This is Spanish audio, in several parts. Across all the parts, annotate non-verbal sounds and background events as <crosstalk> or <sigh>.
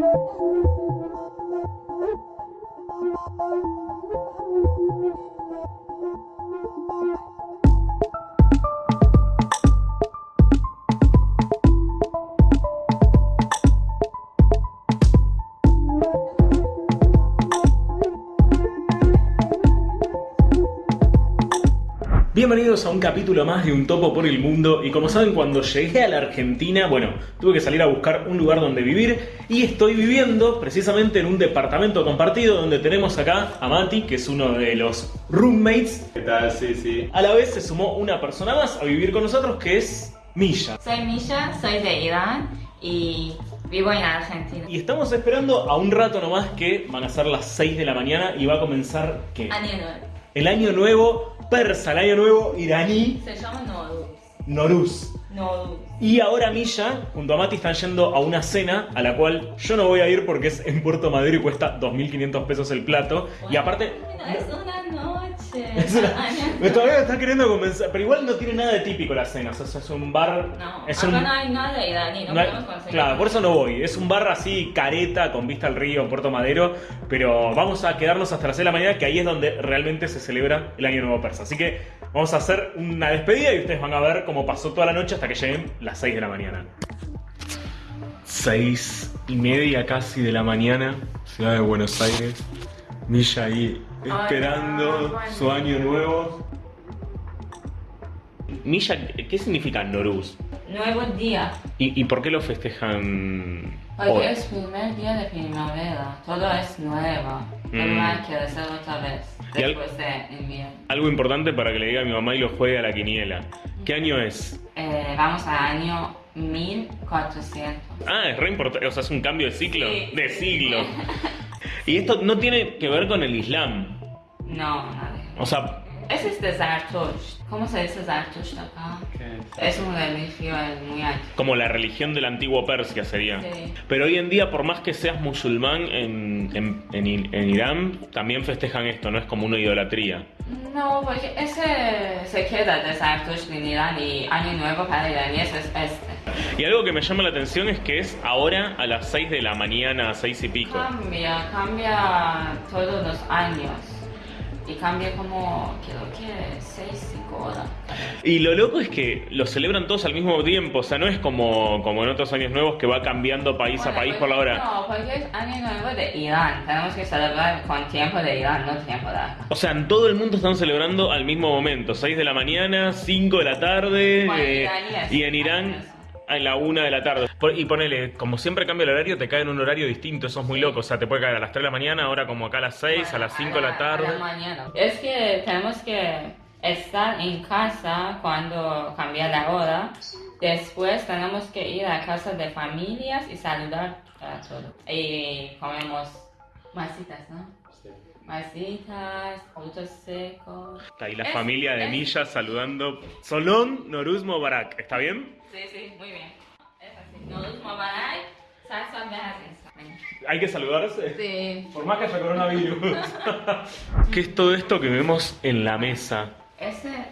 Thank you. Bienvenidos a un capítulo más de Un Topo por el Mundo y como saben cuando llegué a la Argentina, bueno, tuve que salir a buscar un lugar donde vivir y estoy viviendo precisamente en un departamento compartido donde tenemos acá a Mati, que es uno de los roommates. ¿Qué tal? Sí, sí. A la vez se sumó una persona más a vivir con nosotros que es Milla. Soy Misha, soy de Irán y vivo en Argentina. Y estamos esperando a un rato nomás que van a ser las 6 de la mañana y va a comenzar ¿qué? Año nuevo. El año nuevo persa, el año nuevo iraní, Se llama Noruz. Noruz. Noruz. Y ahora Milla, junto a Mati, están yendo a una cena a la cual yo no voy a ir porque es en Puerto Madero y cuesta 2.500 pesos el plato. Y aparte, Bueno, es una noche. <laughs> es una- Año me todavía está queriendo convencer, pero igual no tiene nada de típico la cena. O sea, es un bar. No, es acá un, no hay nada iraní, no, no hay- podemos conseguir. claro, por eso no voy. Es un bar así careta con vista al río en Puerto Madero. Pero vamos a quedarnos hasta las 6 de la mañana, que ahí es donde realmente se celebra el Año Nuevo Persa. Así que vamos a hacer una despedida y ustedes van a ver cómo pasó toda la noche hasta que lleguen las 6 de la mañana. 6 y media casi de la mañana, ciudad de Buenos Aires. Milla ahí esperando Hola, su año nuevo. Milla, ¿qué significa Noruz? Nuevo día. ¿Y, y por qué lo festejan Porque hoy? es primer día de primavera. Todo es nuevo. Mm. hay que hacer otra vez. Y al- Después de invierno. Algo importante para que le diga a mi mamá y lo juegue a la quiniela. ¿Qué año es? Eh, vamos al año 1400. Ah, es re importante, o sea, es un cambio de ciclo. Sí. De siglo. <laughs> Y esto no tiene que ver con el Islam. No, nada. O sea, Ese es de Zartush. ¿Cómo se dice Zartush acá? Es una religión muy alta. como la religión del antiguo Persia sería. Sí. Pero hoy en día, por más que seas musulmán en, en- en en Irán, también festejan esto, no es como una idolatría. No, porque ese se queda de Zartush en Irán y Año Nuevo para iraníes es este. Y algo que me llama la atención es que es ahora a las 6 de la mañana, 6 y pico. Cambia, cambia todos los años. Y cambia como, creo que 6, 5 horas. Y lo loco es que lo celebran todos al mismo tiempo, o sea, no es como, como en otros años nuevos que va cambiando país a Bueno, país pues, por la hora. No, porque es Año Nuevo de Irán. Tenemos que celebrar con tiempo de Irán, no tiempo de acá. O sea, en todo el mundo están celebrando al mismo momento, 6 de la mañana, 5 de la tarde, Bueno, eh, y en Irán a la 1 de la tarde. Por- Y ponele, como siempre cambia el horario, te cae en un horario distinto, eso es muy loco, o sea, te puede caer a las 3 de la mañana, ahora como acá a las 6, a las 5 de la A tarde. la mañana. Es que tenemos que estar en casa cuando cambia la hora. Después tenemos que ir a casa de familias y saludar a todos. Y comemos masitas, ¿no? Masitas, frutos secos. Está ahí la Es- familia de es- Milla saludando. Solón Noruz Mubarak, ¿está bien? Sí, sí, muy bien. Es así. Mubarak, Sasson Behazen. Hay que saludarse. Sí. Por más que haya coronavirus. <laughs> ¿Qué es todo esto que vemos en la mesa? Ese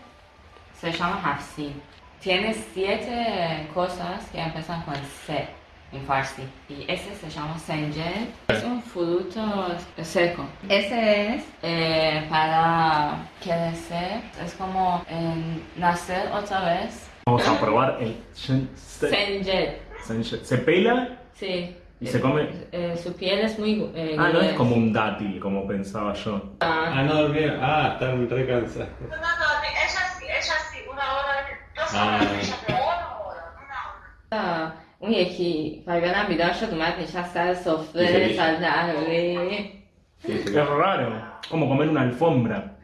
se llama Hafsi. Tiene siete cosas que empiezan con C en Farsi. Y ese se llama Senjel. Es un fruto seco. Ese es eh, para crecer. Es como eh, nacer otra vez. Vamos a probar el shen- se- Senjel. senche- ¿Se pela? Sí. ¿Y se come? Eh, su piel es muy eh, Ah, no es como un dátil, como pensaba yo. Ah, no dormía. Ah, están re cansados. No, no, no, ella sí, ella sí, una hora, dos Ah. horas, ella, pero una hora, una hora. اون یکی فرگانم بیدار شد اومد نشست سر سفره دیگه. سر قهوه Es raro. Como comer una alfombra.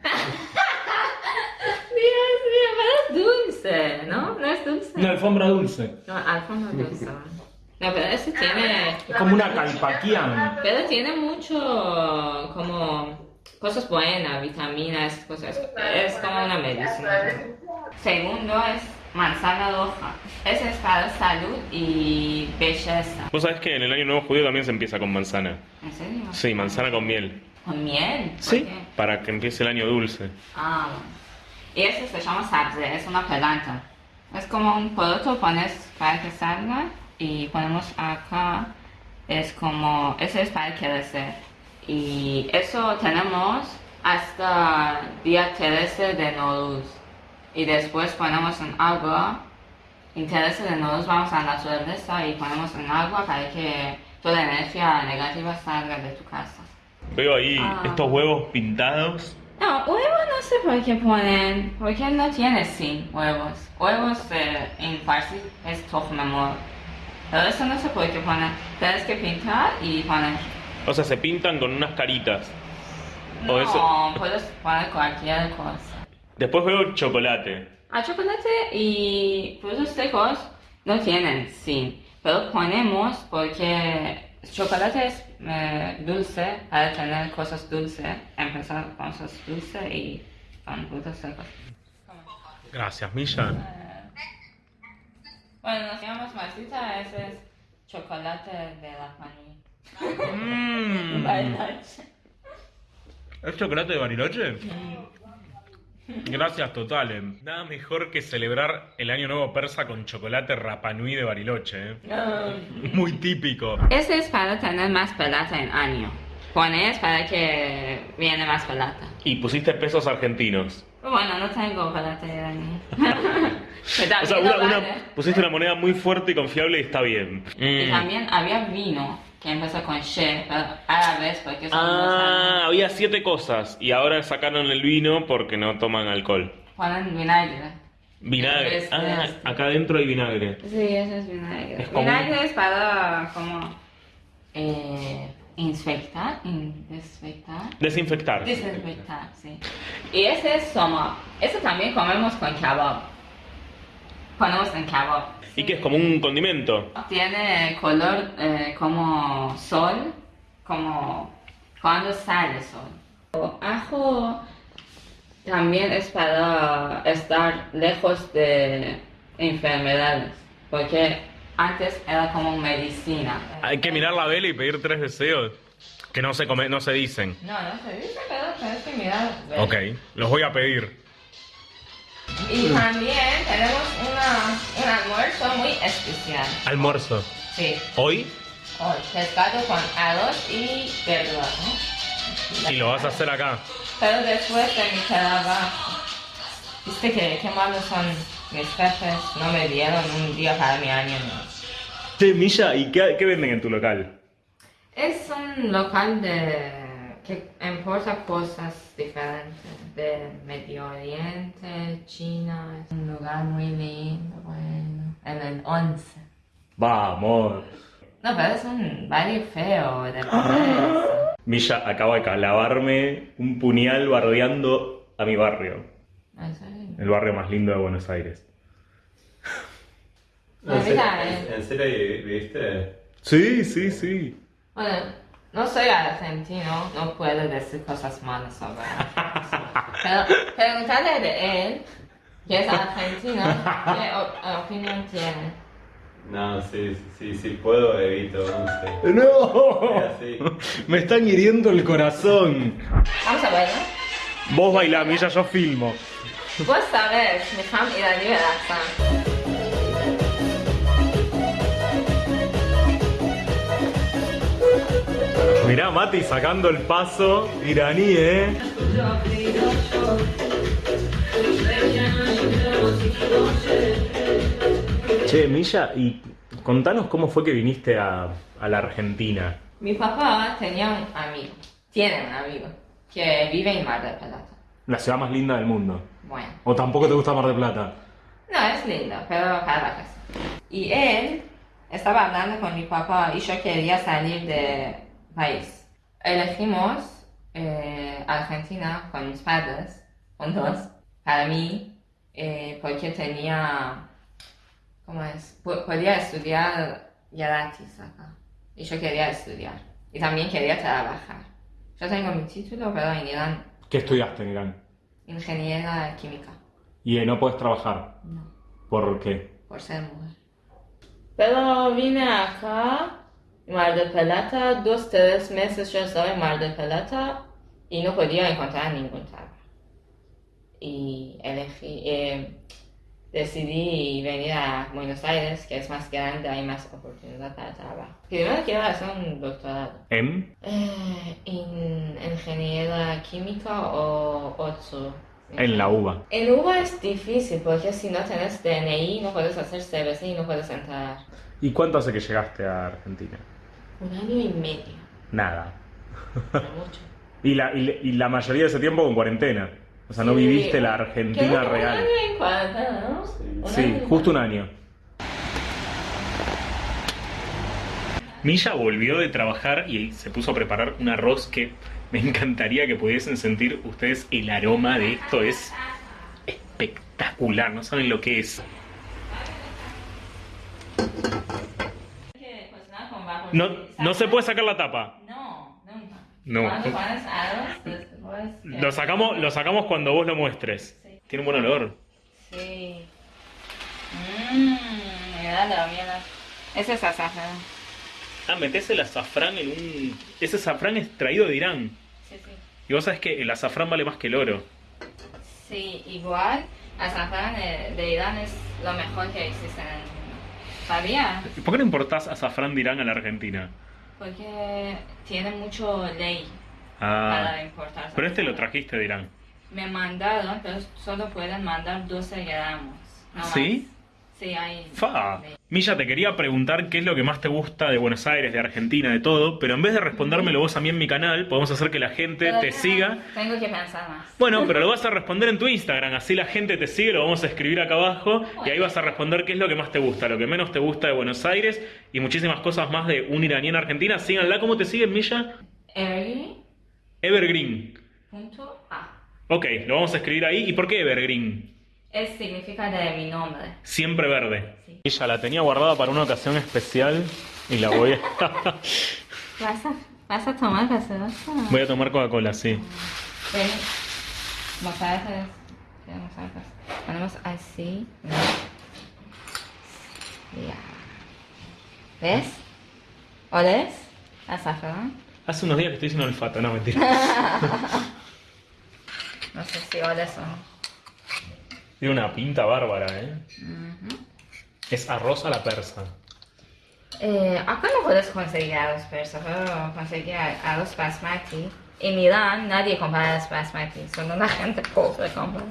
Dios mío, pero es dulce, ¿no? No es dulce. Una alfombra dulce. No, alfombra dulce. No, pero ese tiene. Es como una calpaquián. Pero tiene mucho. como. cosas buenas, vitaminas, cosas. Es como una medicina. Segundo es manzana roja. Ese es para salud y belleza. Vos sabés que en el año nuevo judío también se empieza con manzana. ¿En serio? Sí, manzana con miel. ¿Con miel? ¿Por Sí. qué? Para que empiece el año dulce. Ah. Y ese se llama sabze, es una planta. Es como un poroto, pones para que salga y ponemos acá es como, eso es para crecer. Y eso tenemos hasta día 13 de Noruz. Y después ponemos en agua. 13 de Noruz vamos a la naturaleza y ponemos en agua para que toda la energía negativa salga de tu casa. Veo ahí Ah. estos huevos pintados. No, huevos no sé por qué ponen, porque no tiene sin huevos. Huevos eh, en farsi es tohmemor. Pero eso no sé por qué ponen. Tienes que pintar y poner. O sea, se pintan con unas caritas. O No, eso- puedes poner cualquier cosa. Después veo chocolate. A chocolate y frutos secos no tienen sin, pero ponemos porque chocolate es eh, dulce para tener cosas dulces, empezar con cosas dulces y con frutos secos. Gracias, Milla. Bueno, nos llamamos Martita, ese es chocolate de la panilla. Mm. <laughs> Bariloche. ¿Es chocolate de Bariloche? Gracias totales. Nada mejor que celebrar el año nuevo persa con chocolate Rapanui de Bariloche. ¿eh? Muy típico. Ese es para tener más plata en año. Pones para que viene más plata. Y pusiste pesos argentinos. Bueno, no tengo plata de año. <laughs> O sea, una- una- pusiste una moneda muy fuerte y confiable y está bien. Y Mm. también había vino que empezó con she, árabes porque son Ah, había siete cosas y ahora sacaron el vino porque no toman alcohol. ponen vinagre. Vinagre. Es- Ah, es- acá adentro hay vinagre. Sí, eso es vinagre. Es como- Vinagre es para como eh, inspectar, in- desinfectar. Desinfectar. Desinfectar, sí. Y ese es soma. Eso también comemos con kebab. Ponemos en kebab. ¿Y qué es como un condimento? Tiene color eh, como sol, como cuando sale sol. Ajo también es para estar lejos de enfermedades, porque antes era como medicina. Hay que mirar la vela y pedir tres deseos que no se come, no se dicen. No, no se dice, pero tienes que mirar. Ok, los voy a pedir. Y también tenemos una, un almuerzo muy especial. Almuerzo. Sí, ¿Hoy? hoy, pescado con arroz y verduras, ¿no? Y lo vas a hacer acá. Pero después de mi trabajo, viste que qué malos son mis jefes, no me dieron un día para mi año nuevo. Che, Milla, ¿y qué, qué venden en tu local? Es un local de que importa cosas diferentes de Medio Oriente, China. Es un lugar muy lindo, bueno, en el 11. Vamos. No, pero es un barrio feo de pobreza. <gasps> Milla acaba de clavarme un puñal bardeando a mi barrio. ¿En serio? El barrio más lindo de Buenos Aires. ¿En vida serio- ¿En serio viste? Sí, sí, sí. Bueno, no soy argentino, no puedo decir cosas malas sobre Argentina. <laughs> Pero preguntarle de él, que es argentino, qué opinión tiene. No, sí, sí, sí puedo, evito, no sé. ¡No! Es así. <laughs> Me están hiriendo el corazón. Vamos a ¿no? Vos bailá, Milla, yo filmo. Vos sabés, mi familia de relación. Mirá, Mati sacando el paso iraní, ¿eh? Che, Milla, y contanos cómo fue que viniste a, a la Argentina. Mi papá tenía un amigo, tiene un amigo, que vive en Mar del Plata. La ciudad más linda del mundo. Bueno, ¿O tampoco te gusta Mar del Plata? no es lindo, pero para vacaciones. Y él estaba hablando con mi papá y yo quería salir de país. Elegimos eh, Argentina con mis padres, juntos, para mí, eh, porque tenía, ¿cómo es? Po- podía estudiar gratis acá. Y yo quería estudiar. Y también quería trabajar. Yo tengo mi título, pero en Irán, ¿Qué estudiaste en Irán? ingeniera química. Y eh, no puedes trabajar. No. ¿Por qué? por ser mujer. Pero vine acá, Mar del Plata, dos, tres meses yo estaba en Mar del Plata y no podía encontrar ningún trabajo. Y elegí, eh, decidí venir a Buenos Aires, que es más grande, hay más oportunidad para trabajo. Primero quiero hacer un doctorado. ¿En? Eh, en ingeniera química o otro. En la uva. En UBA es difícil porque si no tienes DNI no puedes hacer CBC y no puedes entrar. ¿Y cuánto hace que llegaste a Argentina? Un año y medio, Nada. no mucho. <laughs> Y la, y, y la mayoría de ese tiempo con cuarentena. O sea, no Sí. viviste la Creo Argentina que real. Un año en cuarentena, ¿no? Un Sí, año justo un año. Milla volvió de trabajar y se puso a preparar un arroz que me encantaría que pudiesen sentir ustedes el aroma de esto. Es espectacular, no saben lo que es. que cocinar con bajo No, no se puede sacar la tapa. No, nunca. No. Que- Lo sacamos, lo sacamos cuando vos lo muestres. Sí. Tiene un buen olor. Sí. Mmm, mira la mierda. Ese es azafrán. Ah, metés el azafrán en un... Ese azafrán es traído de Irán. Sí, sí. Y vos sabés que el azafrán vale más que el oro. Sí, igual, azafrán de, de Irán es lo mejor que existe en el mundo. ¿Sabía? ¿Y ¿Por qué no importás azafrán de Irán a la Argentina? Porque tiene mucho ley para Ah, importar. pero este lo trajiste de Irán. Me mandaron, pero solo pueden mandar 12 gramos. no más. ¿Sí? Hay. Fa. Milla, te quería preguntar qué es lo que más te gusta de Buenos Aires, de Argentina, de todo, pero en vez de respondérmelo vos a mí en mi canal, podemos hacer que la gente te siga. Tengo que pensar más. Bueno, pero lo <laughs> vas a responder en tu Instagram, así la gente te sigue, lo vamos a escribir acá abajo y ahí vas a responder qué es lo que más te gusta, lo que menos te gusta de Buenos Aires y muchísimas cosas más de un iraní en Argentina. Síganla, ¿cómo te siguen, Milla? Evergreen.a. Evergreen. Ok, lo vamos a escribir ahí. ¿Y por qué Evergreen? Es significa de mi nombre. Siempre verde. Sí. Ella la tenía guardada para una ocasión especial y la voy a... <laughs> ¿Vas a, vas a tomar gaseosa? voy a tomar Coca-Cola, sí. Ven. Mozaicas. Ya, mozaicas. Ponemos así. ¿no? Ya. ¿Ves? ¿Oles? Azafrán. Hace unos días que estoy sin olfato, no, mentira. <laughs> No sé si oles o no. Tiene una pinta bárbara, ¿eh? Es arroz a la persa. Eh, acá no puedes conseguir arroz persa, pero conseguir arroz basmati. En Irán nadie compra arroz basmati, solo la gente pobre compra.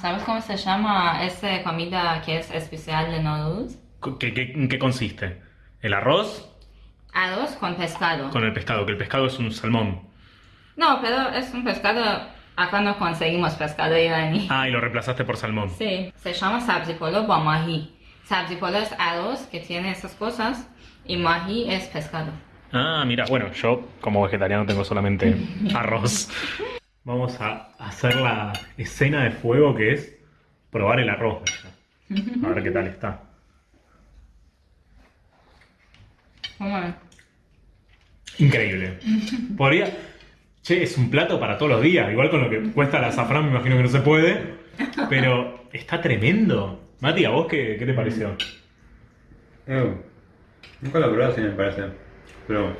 ¿Sabes cómo se llama esa comida que es especial de Nowruz? ¿Qué, qué, en qué consiste? ¿El arroz Arroz con pescado. con el pescado? Que el pescado es un salmón. No, pero es un pescado. Acá no conseguimos pescado iraní. Ah, y lo reemplazaste por salmón. Sí, se llama sabzi polo ba mahi. Sabzi polo es arroz que tiene esas cosas y mahi es pescado. Ah, mira, bueno, yo como vegetariano tengo solamente <laughs> arroz. Vamos a hacer la escena de fuego que es probar el arroz. A ver qué tal está. Increíble. Podría. Che, es un plato para todos los días. Igual con lo que cuesta el azafrán, me imagino que no se puede. Pero está tremendo. Mati, ¿a vos qué, qué te pareció? Eh, nunca lo probé así me parece. Pero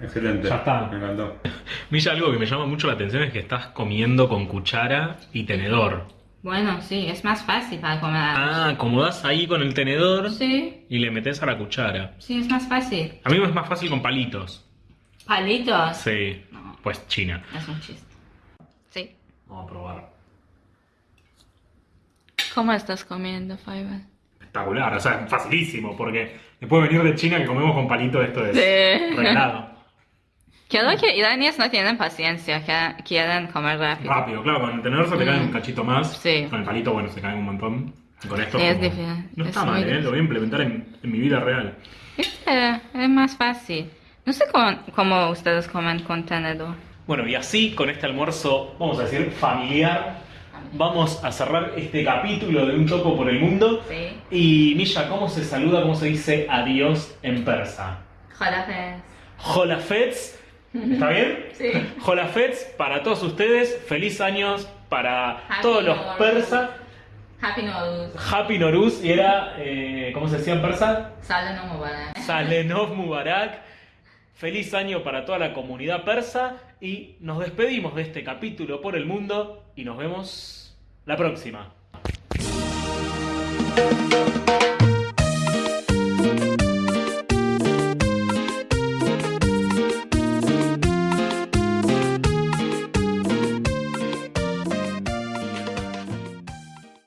excelente. Ya está. Me encantó. <laughs> Milla, algo que me llama mucho la atención es que estás comiendo con cuchara y tenedor. Bueno, sí, es más fácil para comer. Ah, acomodás ahí con el tenedor Sí, y le metes a la cuchara. sí, es más fácil. A mí me es más fácil con palitos. Palitos. Sí, No, pues China. es un chiste. Sí. Vamos a probar. ¿Cómo estás comiendo, Fiverr? Espectacular, o sea, facilísimo, porque después de venir de China que comemos con palitos esto es Sí. regalado. <laughs> Creo que iraníes no tienen paciencia, que quieren comer rápido. Rápido, claro, con el tenedor se te cae un cachito más. Mm. Sí. Con el palito, bueno, se cae un montón. Y con esto Es como- difícil, No es está mal, ¿eh? difícil. Lo voy a implementar en, en mi vida real. Viste, es más fácil. No sé cómo, cómo ustedes comen con tenedor. Bueno, y así con este almuerzo, vamos a decir, familiar, vamos a cerrar este capítulo de Un Topo por el Mundo. Sí. Y Misha, ¿cómo se saluda, cómo se dice adiós en persa? Jolafes. Holafets, ¿está bien? <laughs> Sí. Holafets para todos ustedes, feliz años para Happy todos los persas. Happy Nowruz. Happy Noruz y era, eh, ¿cómo se decía en persa? Sale no Mubarak. Salenov Mubarak. Feliz año para toda la comunidad persa y nos despedimos de este capítulo por el mundo y nos vemos la próxima.